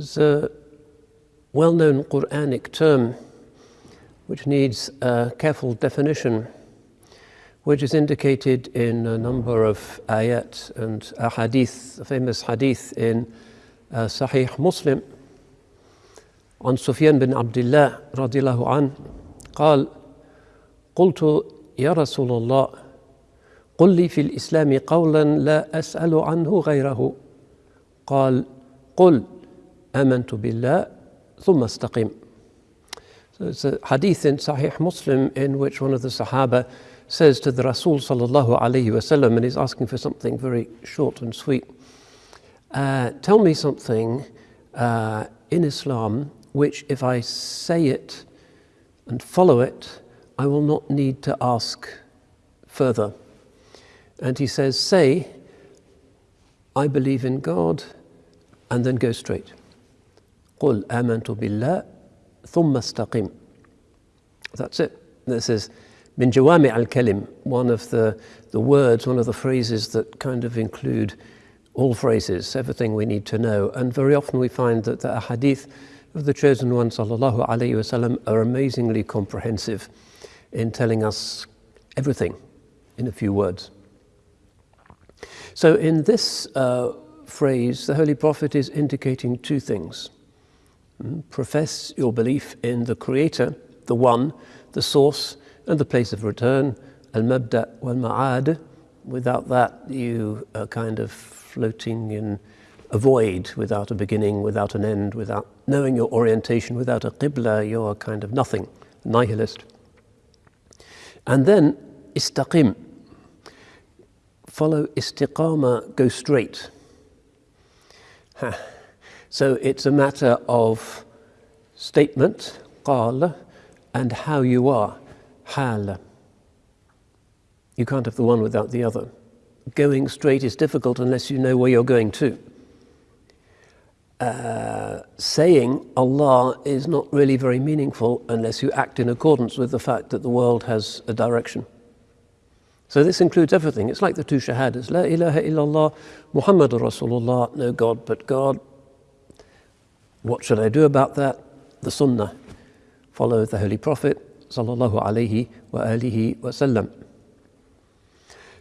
A well-known Quranic term which needs a careful definition, which is indicated in a number of ayat and a hadith, a famous hadith in uh, Sahih Muslim عن سفيان بن عبد الله رضي الله عنه قال قلت يا رسول الله قل لي في الإسلام قولا لا أسأل عنه غيره قال قل amantu billah thumma istaqim. So it's a hadith in Sahih Muslim in which one of the Sahaba says to the Rasul sallallahu alayhi wasallam, and he's asking for something very short and sweet. Uh, tell me something uh, in Islam which, if I say it and follow it, I will not need to ask further. And he says, Say, I believe in God, and then go straight. قل آمنت بالله ثم استقم. That's it. This is min jawami al kalim, one of the, the words, one of the phrases that kind of include all phrases, everything we need to know. And very often we find that the hadith of the chosen one sallallahu alaihi wasallam are amazingly comprehensive in telling us everything in a few words. So in this uh, phrase, the Holy Prophet is indicating two things. Profess your belief in the Creator, the One, the Source, and the place of return, al-mabda wal-ma'ad. Without that, you are kind of floating in a void without a beginning, without an end, without knowing your orientation, without a qibla, you're kind of nothing, nihilist. And then istaqim, follow istiqama, go straight. So it's a matter of statement, qal, and how you are, hal. You can't have the one without the other. Going straight is difficult unless you know where you're going to. Uh, saying Allah is not really very meaningful unless you act in accordance with the fact that the world has a direction. So this includes everything. It's like the two shahadas. La ilaha illallah, Muhammadur Rasulullah, no God but God. What should I do about that? The sunnah. Follow the Holy Prophet sallallahu alaihi wasallam.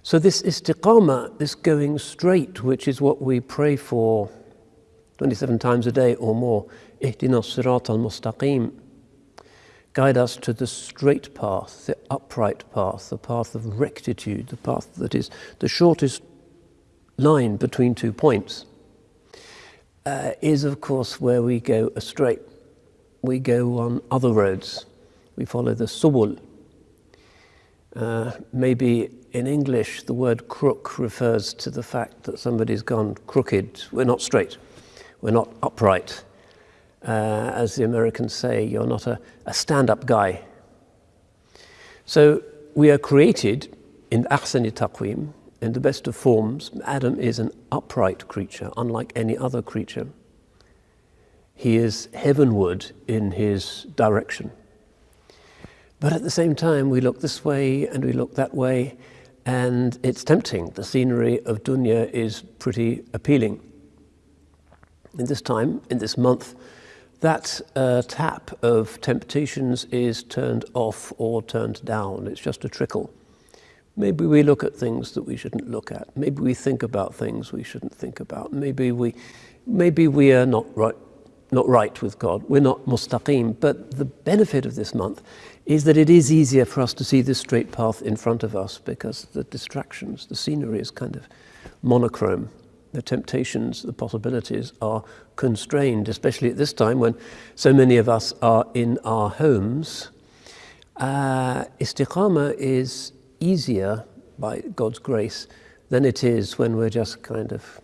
So this istiqamah, this going straight, which is what we pray for 27 times a day or more. Ihdina sirat al-mustaqim. Guide us to the straight path, the upright path, the path of rectitude, the path that is the shortest line between two points, uh, is of course where we go astray. We go on other roads. We follow the subul. Uh, maybe in English the word crook refers to the fact that somebody's gone crooked. We're not straight. We're not upright. Uh, as the Americans say, you're not a, a stand-up guy. So we are created in ahsani taqweem, in the best of forms. Adam is an upright creature, unlike any other creature. He is heavenward in his direction. But at the same time, we look this way and we look that way, and it's tempting. The scenery of dunya is pretty appealing in this time, in this month, that uh, tap of temptations is turned off or turned down. It's just a trickle. Maybe we look at things that we shouldn't look at. Maybe we think about things we shouldn't think about. Maybe we, maybe we are not right, not right with God. We're not mustaqim. But the benefit of this month is that it is easier for us to see the straight path in front of us because the distractions, the scenery is kind of monochrome the temptations, the possibilities are constrained, especially at this time when so many of us are in our homes. Uh, istiqama is easier by God's grace than it is when we're just kind of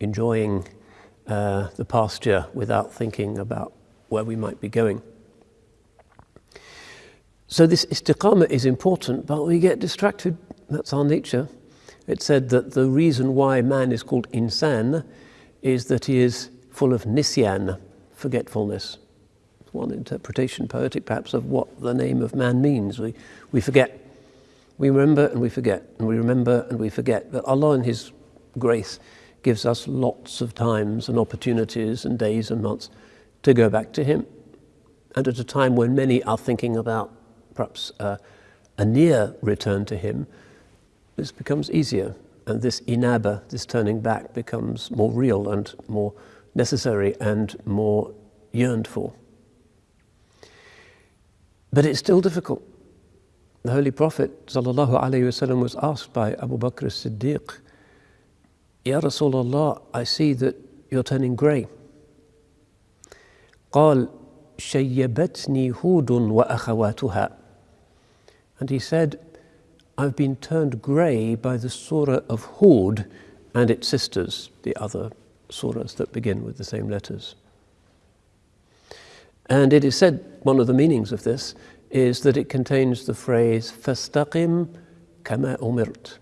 enjoying uh, the pasture without thinking about where we might be going. So this istiqama is important, but we get distracted. That's our nature. It said that the reason why man is called insan is that he is full of nisyan, forgetfulness. One interpretation, poetic perhaps, of what the name of man means. We, we forget. We remember and we forget, and we remember and we forget. But Allah in His grace gives us lots of times and opportunities and days and months to go back to Him. And at a time when many are thinking about perhaps uh, a near return to Him, this becomes easier. And this inaba, this turning back, becomes more real and more necessary and more yearned for. But it's still difficult. The Holy Prophet وسلم, was asked by Abu Bakr as-Siddiq, Ya Rasulullah, I see that you're turning grey. قال شيبتني هود وأخواتها And he said, I've been turned grey by the surah of Hud and its sisters, the other surahs that begin with the same letters. And it is said, one of the meanings of this is that it contains the phrase fastaqim kama umirt.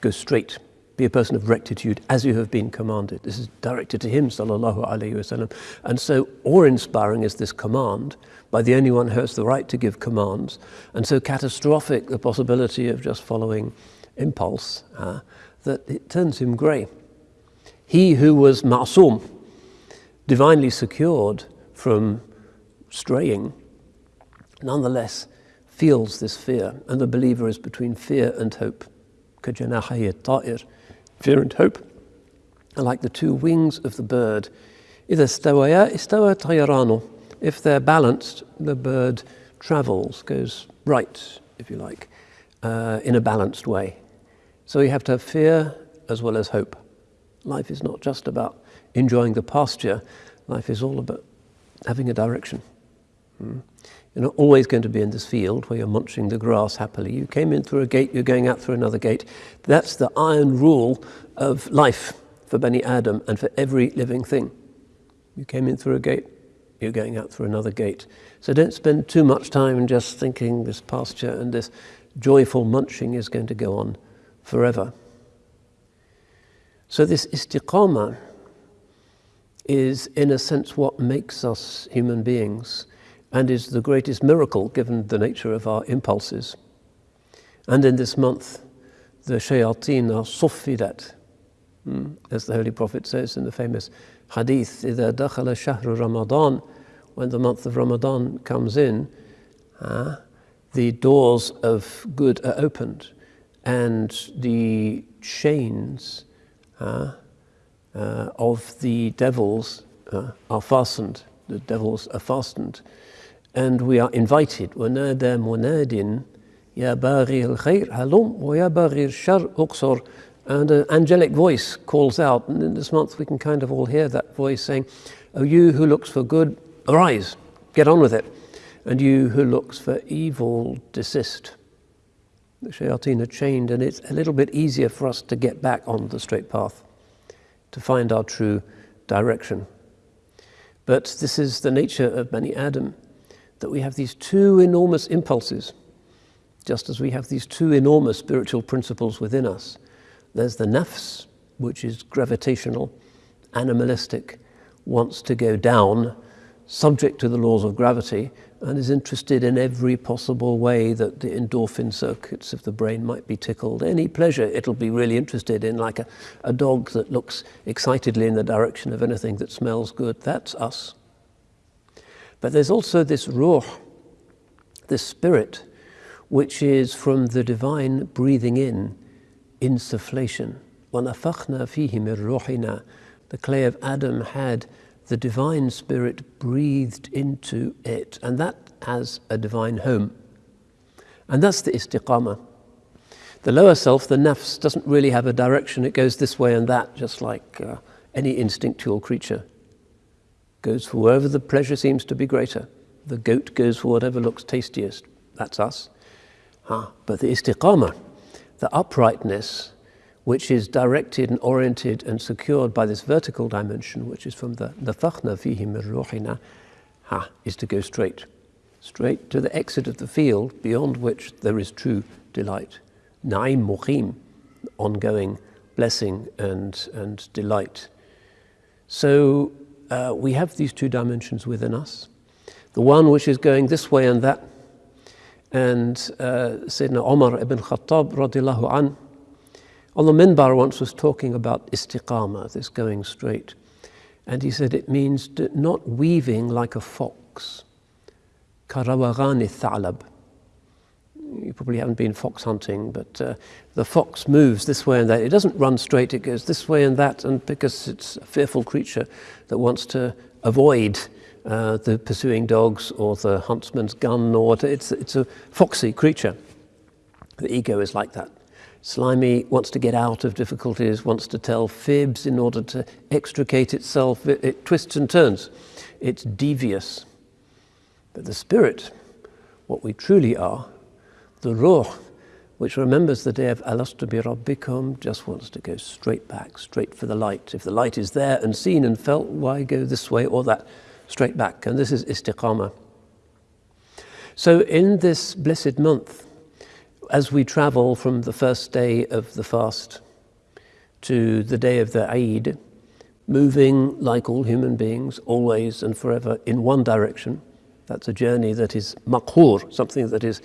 Go straight. Be a person of rectitude as you have been commanded. This is directed to him, sallallahu alayhi wasallam. And so awe-inspiring is this command by the only one who has the right to give commands, and so catastrophic the possibility of just following impulse uh, that it turns him grey. He who was ma'sum, divinely secured from straying, nonetheless feels this fear, and the believer is between fear and hope. Fear and hope are like the two wings of the bird. If they're balanced, the bird travels, goes right, if you like, uh, in a balanced way. So you have to have fear as well as hope. Life is not just about enjoying the pasture, life is all about having a direction. Hmm? You're not always going to be in this field where you're munching the grass happily. You came in through a gate, you're going out through another gate. That's the iron rule of life for Bani Adam and for every living thing. You came in through a gate, you're going out through another gate. So don't spend too much time just thinking this pasture and this joyful munching is going to go on forever. So this istiqamah is in a sense what makes us human beings and is the greatest miracle given the nature of our impulses. And in this month, the shayateen are suffidat, hmm, as the Holy Prophet says in the famous hadith, إِذَا دَخَلَ شَهْرُ Ramadan, when the month of Ramadan comes in, uh, the doors of good are opened and the chains uh, uh, of the devils uh, are fastened. The devils are fastened and we are invited. ونادى مناد يا باغي الخير هلم ويا باغي الشر أقصر and an angelic voice calls out. And in this month we can kind of all hear that voice saying oh you who looks for good arise get on with it. And you who looks for evil desist. The shayateen are chained and it's a little bit easier for us to get back on the straight path to find our true direction. But this is the nature of Bani Adam that we have these two enormous impulses, just as we have these two enormous spiritual principles within us. There's the nafs, which is gravitational, animalistic, wants to go down, subject to the laws of gravity, and is interested in every possible way that the endorphin circuits of the brain might be tickled. Any pleasure it'll be really interested in, like a, a dog that looks excitedly in the direction of anything that smells good. That's us. But there's also this ruh, this spirit, which is from the divine breathing in, insufflation. وَنَفَخْنَا فِيهِ مِنْ رُوحِنَا The clay of Adam had the divine spirit breathed into it, and that has a divine home. And that's the istiqamah. The lower self, the nafs, doesn't really have a direction. It goes this way and that, just like uh, any instinctual creature goes for wherever the pleasure seems to be greater. The goat goes for whatever looks tastiest. That's us. Ah, but the istiqamah, the uprightness, which is directed and oriented and secured by this vertical dimension, which is from the nafakhna fihi min ha, is to go straight, straight to the exit of the field beyond which there is true delight. Na'im muqim, ongoing blessing and, and delight. So uh, we have these two dimensions within us. The one which is going this way and that. And uh, Sayyidina Omar ibn Khattab radiallahu an, On the minbar once was talking about istiqama, this going straight. And he said it means not weaving like a fox. Karawagani thalab. You probably haven't been fox hunting, but uh, the fox moves this way and that. It doesn't run straight, it goes this way and that, and because it's a fearful creature that wants to avoid uh, the pursuing dogs or the huntsman's gun, or it's, it's a foxy creature. The ego is like that. Slimy wants to get out of difficulties, wants to tell fibs in order to extricate itself. It, it twists and turns. It's devious. But the spirit, what we truly are, the ruh, which remembers the day of alastu bi rabbikum, just wants to go straight back, straight for the light. If the light is there and seen and felt, why go this way or that? Straight back. And this is istiqamah. So in this blessed month, as we travel from the first day of the fast to the day of the Eid, moving like all human beings, always and forever in one direction, that's a journey that is makhur, something that is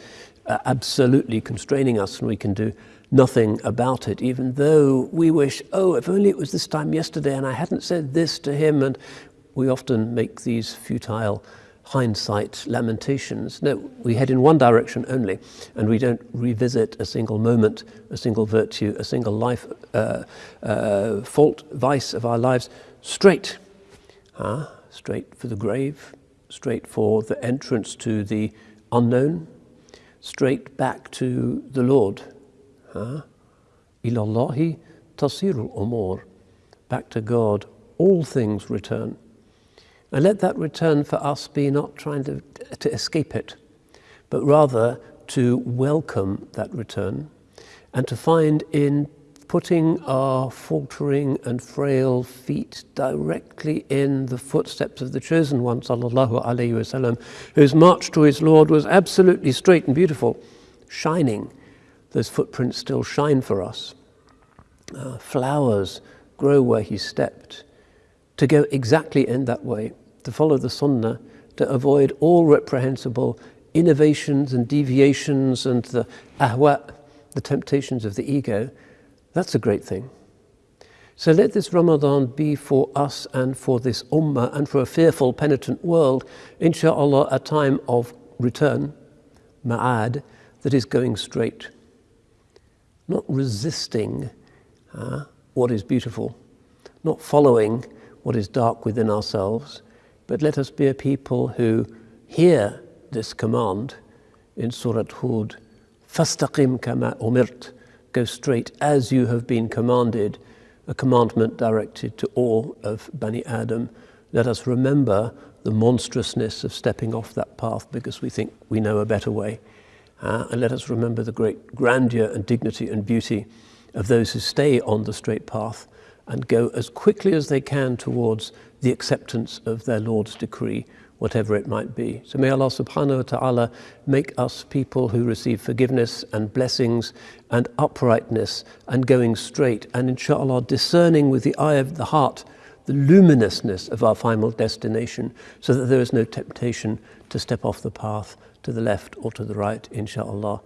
absolutely constraining us and we can do nothing about it, even though we wish, oh, if only it was this time yesterday and I hadn't said this to him. And we often make these futile hindsight lamentations. No, we head in one direction only, and we don't revisit a single moment, a single virtue, a single life, uh, uh, fault, vice of our lives straight. Huh? Straight for the grave, straight for the entrance to the unknown, straight back to the Lord. Ilallahi tasirul umur. Back to God, all things return. And let that return for us be not trying to, to escape it, but rather to welcome that return and to find in putting our faltering and frail feet directly in the footsteps of the chosen one, sallallahu alaihi wasallam, whose march to his Lord was absolutely straight and beautiful, shining. Those footprints still shine for us. Uh, flowers grow where he stepped. To go exactly in that way to follow the Sunnah, to avoid all reprehensible innovations and deviations and the ahwa, the temptations of the ego, that's a great thing. So let this Ramadan be for us and for this ummah and for a fearful, penitent world, inshallah, a time of return, ma'ad, that is going straight. Not resisting uh, what is beautiful, not following what is dark within ourselves, but let us be a people who hear this command in Surah Hud, فَاسْتَقِمْ kama umirt, Go straight as you have been commanded, a commandment directed to all of Bani Adam. Let us remember the monstrousness of stepping off that path because we think we know a better way. Uh, and let us remember the great grandeur and dignity and beauty of those who stay on the straight path and go as quickly as they can towards the acceptance of their Lord's decree, whatever it might be. So may Allah subhanahu wa ta'ala make us people who receive forgiveness and blessings and uprightness and going straight and inshallah discerning with the eye of the heart the luminousness of our final destination so that there is no temptation to step off the path to the left or to the right, inshallah.